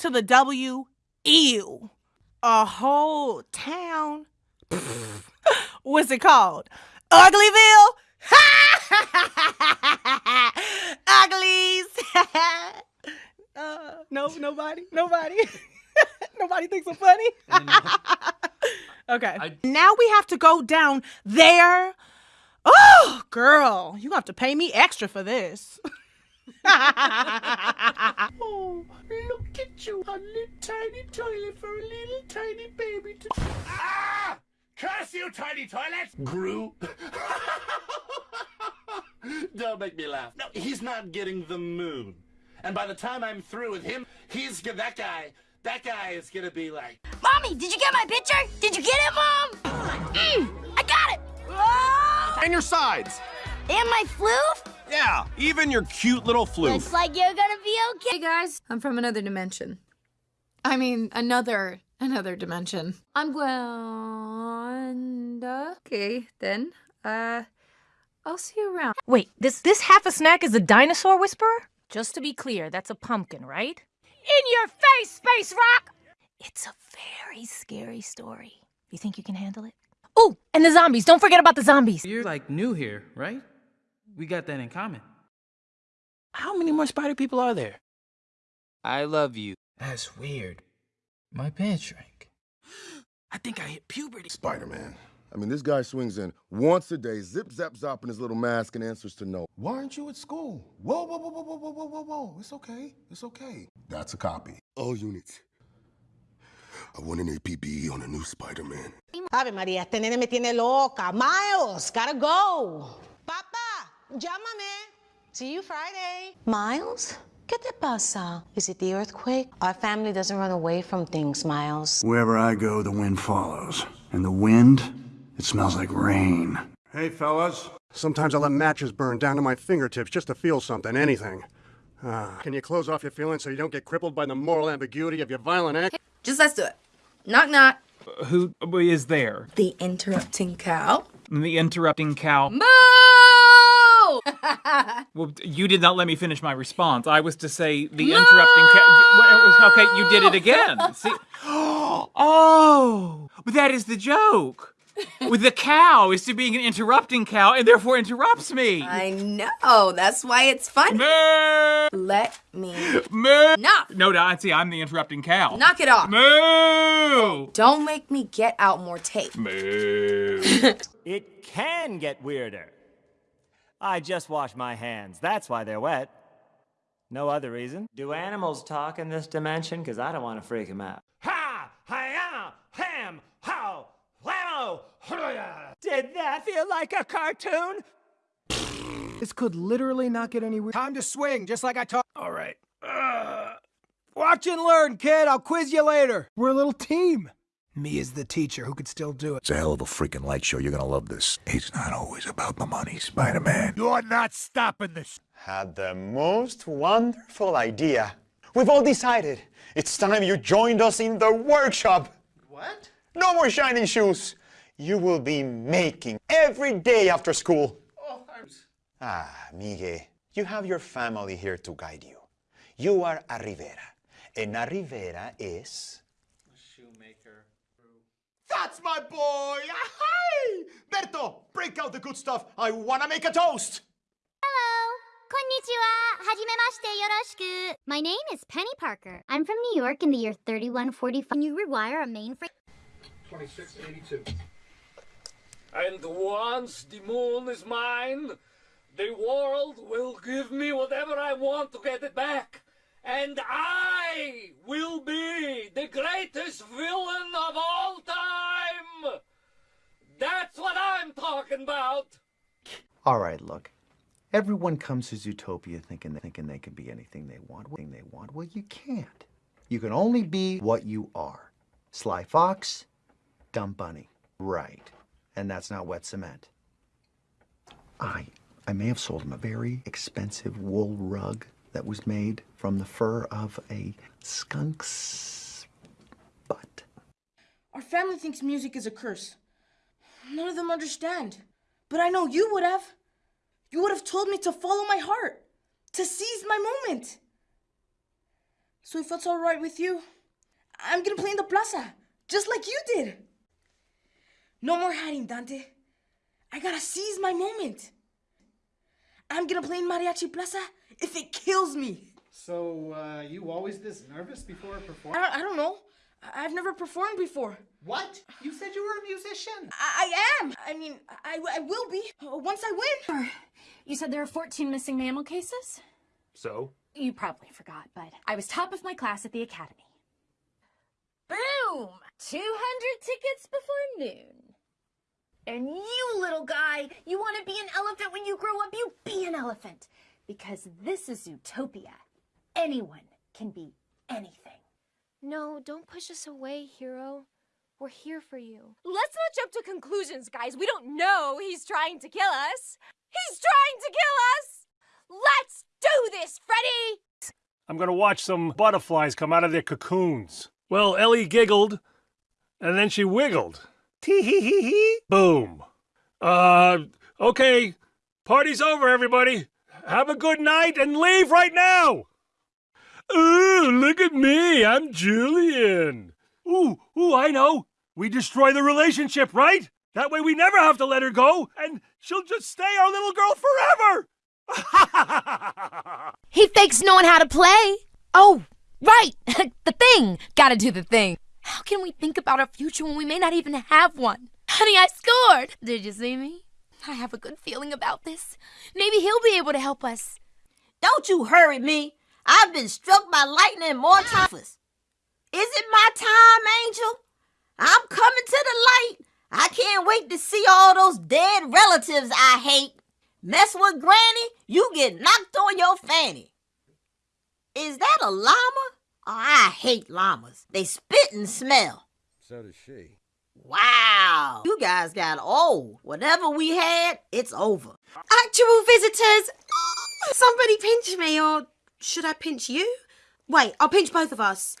to the W. Ew. A whole town. What's it called? Uglyville? Uglies. uh, no, nobody, nobody, nobody thinks I'm funny. okay. I- now we have to go down there. Oh, girl, you have to pay me extra for this. Oh, look at you, a little tiny toilet for a little tiny baby to. Ah! Curse you, tiny toilet! Gru. Don't make me laugh. No, he's not getting the moon. And by the time I'm through with him, he's that guy. That guy is gonna be like, Mommy, did you get my picture? Did you get it, Mom? Mm, I got it. Oh! And your sides. And my floof? Yeah, even your cute little floof. Looks like you're gonna be okay. Hey guys, I'm from another dimension. I mean, another, another dimension. I'm Gwenda. Okay, then, uh, I'll see you around. Wait, this this half a snack is a dinosaur whisperer? Just to be clear, that's a pumpkin, right? In your face, Space Rock! It's a very scary story. You think you can handle it? Oh, and the zombies. Don't forget about the zombies. You're like new here, right? We got that in common. How many more spider people are there? I love you. That's weird. My pants shrank. I think I hit puberty. Spider Man. I mean, this guy swings in once a day, zip zap zop in his little mask, and answers to no. Why aren't you at school? Whoa, whoa, whoa, whoa, whoa, whoa, whoa, whoa, whoa. It's okay. It's okay. That's a copy. All units. I want an APB on a new Spider Man. Ave María, este nene me tiene loca. Miles, gotta go. Papa, llámame. See you Friday. Miles? ¿Qué te pasa? Is it the earthquake? Our family doesn't run away from things, Miles. Wherever I go, the wind follows. And the wind, it smells like rain. Hey, fellas. Sometimes I let matches burn down to my fingertips just to feel something, anything. Ah, can you close off your feelings so you don't get crippled by the moral ambiguity of your violent act? Just let's do it. Knock knock. Who is there? The interrupting cow. The interrupting cow. Moo! Well, you did not let me finish my response. I was to say the interrupting cow. Okay, you did it again. See? Oh, but that is the joke. With the cow is to being an interrupting cow and therefore interrupts me. I know. That's why it's fun. Moo! Let me Moo! knock. No, no, see, I'm the interrupting cow. Knock it off. Moo! Don't make me get out more tape. Moo. It can get weirder. I just washed my hands. That's why they're wet. No other reason. Do animals talk in this dimension? Because I don't want to freak them out. Ha! Hiya! Ham! How! Wow! Did that feel like a cartoon? This could literally not get any weird. Time to swing, just like I taught. All right. Uh, watch and learn, kid. I'll quiz you later. We're a little team. Me as the teacher who could still do it. It's a hell of a freaking light show. You're gonna love this. It's not always about the money, Spider-Man. You're not stopping this. Had the most wonderful idea. We've all decided. It's time you joined us in the workshop. What? No more shining shoes. You will be making every day after school. Oh, I'm... Ah, Miguel, you have your family here to guide you. You are a Rivera, and a Rivera is... A shoemaker. That's my boy! Hi! Berto, break out the good stuff. I wanna make a toast! Hello. Konnichiwa. Hajime mashite. Yoroshiku. My name is Peni Parker. I'm from New York in the year 3145. Can you rewire a mainframe? 2682. And once the moon is mine, the world will give me whatever I want to get it back. And I will be the greatest villain of all time! That's what I'm talking about! All right, look. Everyone comes to Zootopia thinking thinking they can be anything they want, anything they want. Well, you can't. You can only be what you are. Sly Fox, Dumb Bunny. Right. And that's not wet cement. I I may have sold him a very expensive wool rug that was made from the fur of a skunk's butt. Our family thinks music is a curse. None of them understand. But I know you would have. You would have told me to follow my heart, to seize my moment. So if it's alright with you, I'm gonna play in the plaza, just like you did. No more hiding, Dante. I gotta seize my moment. I'm gonna play in Mariachi Plaza if it kills me. So, uh, you always this nervous before a performance? don't, I don't know. I- I've never performed before. What? You said you were a musician. I, I am. I mean, I, I will be uh, once I win. You said there are 14 missing mammal cases? So? You probably forgot, but I was top of my class at the academy. Boom! 200 tickets before noon. And you, little guy, you want to be an elephant when you grow up, you be an elephant. Because this is Zootopia. Anyone can be anything. No, don't push us away, hero. We're here for you. Let's not jump to conclusions, guys. We don't know he's trying to kill us. He's trying to kill us! Let's do this, Freddy! I'm gonna watch some butterflies come out of their cocoons. Well, Ellie giggled, and then she wiggled. Tee hee hee hee. Boom. Uh, okay. Party's over, everybody. Have a good night and leave right now. Ooh, look at me. I'm Julian. Ooh, ooh, I know. We destroy the relationship, right? That way we never have to let her go, and she'll just stay our little girl forever. He fakes knowing how to play. Oh, right. the thing. Gotta do the thing. How can we think about our future when we may not even have one? Honey, I scored. Did you see me? I have a good feeling about this. Maybe he'll be able to help us. Don't you hurry me. I've been struck by lightning more times. Is it my time, Angel? I'm coming to the light. I can't wait to see all those dead relatives I hate. Mess with Granny, you get knocked on your fanny. Is that a llama? I hate llamas. They spit and smell. So does she. Wow. You guys got old. Whatever we had, it's over. Actual visitors! Somebody pinch me, or should I pinch you? Wait, I'll pinch both of us.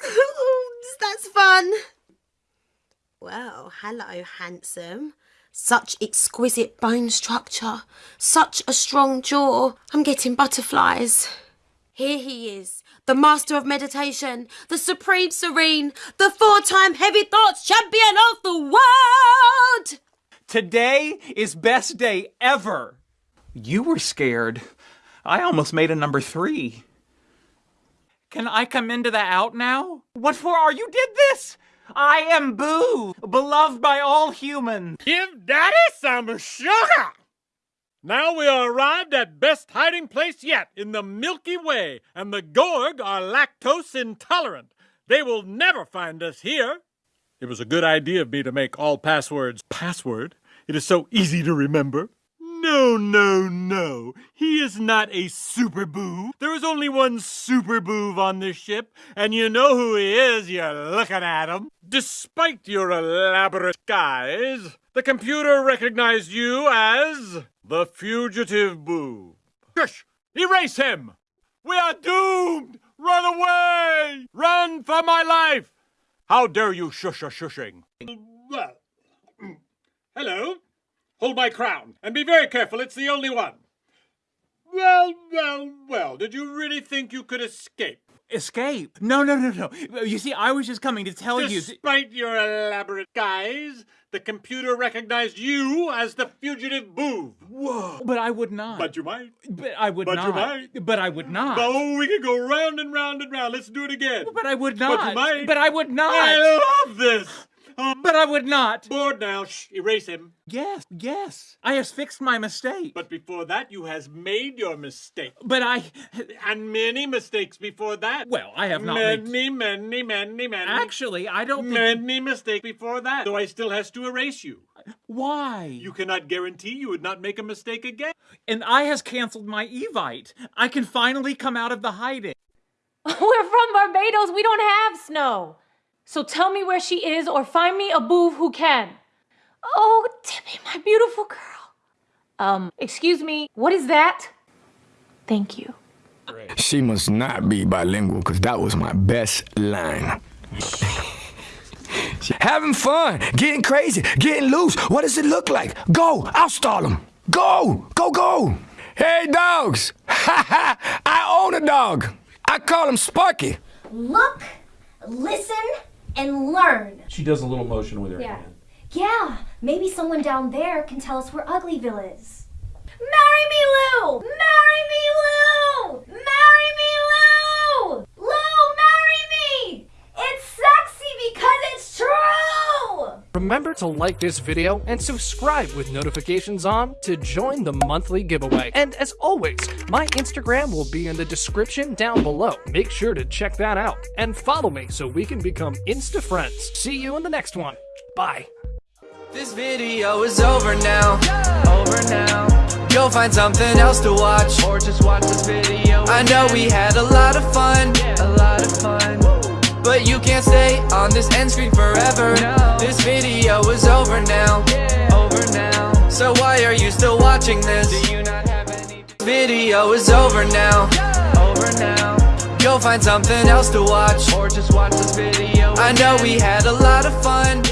That's fun. Well, hello, handsome. Such exquisite bone structure, such a strong jaw. I'm getting butterflies. Here he is, the master of meditation, the supreme serene, the four time heavy thoughts champion of the world! Today is best day ever. You were scared. I almost made a number three. Can I come into the out now? What for are you did this? I am Boo, beloved by all humans. Give Daddy some sugar! Now we are arrived at best hiding place yet in the Milky Way, and the Gorg are lactose intolerant. They will never find us here. It was a good idea of me to make all passwords password. It is so easy to remember. No, no, no. He is not a super Boov. There is only one super Boov on this ship, and you know who he is. You're looking at him. Despite your elaborate guise, the computer recognized you as the fugitive Boov. Shush! Erase him! We are doomed! Run away! Run for my life! How dare you shush a shushing? Well, hello. Hold my crown, and be very careful, it's the only one. Well, well, well, did you really think you could escape? Escape? No, no, no, no. You see, I was just coming to tell you. Despite your elaborate guise, the computer recognized you as the fugitive Boov. Whoa! But I would not. But you might. But I would But not. But you might. But I would not. Oh, we could go round and round and round. Let's do it again. But I would not. But you might. But I would not. I love this. Um, But I would not. Bored now. Shh, erase him. Yes, yes. I has fixed my mistake. But before that, you has made your mistake. But I. And many mistakes before that. Well, I have not many, made. many, many, many. Actually, I don't think. Many mistakes before that. So I still has to erase you. Why? You cannot guarantee you would not make a mistake again. And I has canceled my Evite. I can finally come out of the hiding. We're from Barbados. We don't have snow. So tell me where she is or find me a Boov who can. Oh, Tippy, my beautiful girl. Um, excuse me, what is that? Thank you. She must not be bilingual because that was my best line. Having fun, getting crazy, getting loose. What does it look like? Go, I'll stall them. Go, go, go. Hey, dogs. Ha ha, I own a dog. I call him Sparky. Look, listen, and learn. She does a little motion with her Yeah. hand. Yeah, maybe someone down there can tell us where Uglyville is. Marry me, Lou! Marry me, Lou! Marry me, Lou! Lou, marry me! It's sexy because it's true! Remember to like this video and subscribe with notifications on to join the monthly giveaway. And as always, my Instagram will be in the description down below. Make sure to check that out and follow me so we can become Insta friends. See you in the next one. Bye. This video is over now. Over now. Go find something else to watch. Or just watch this video. I know we had a lot of fun. A lot of fun. But you can't stay on this end screen forever. This video is over now. Over now. So why are you still watching this? Do you not have any? Video is over now. Over now. Go find something else to watch. Or just watch this video. I know we had a lot of fun.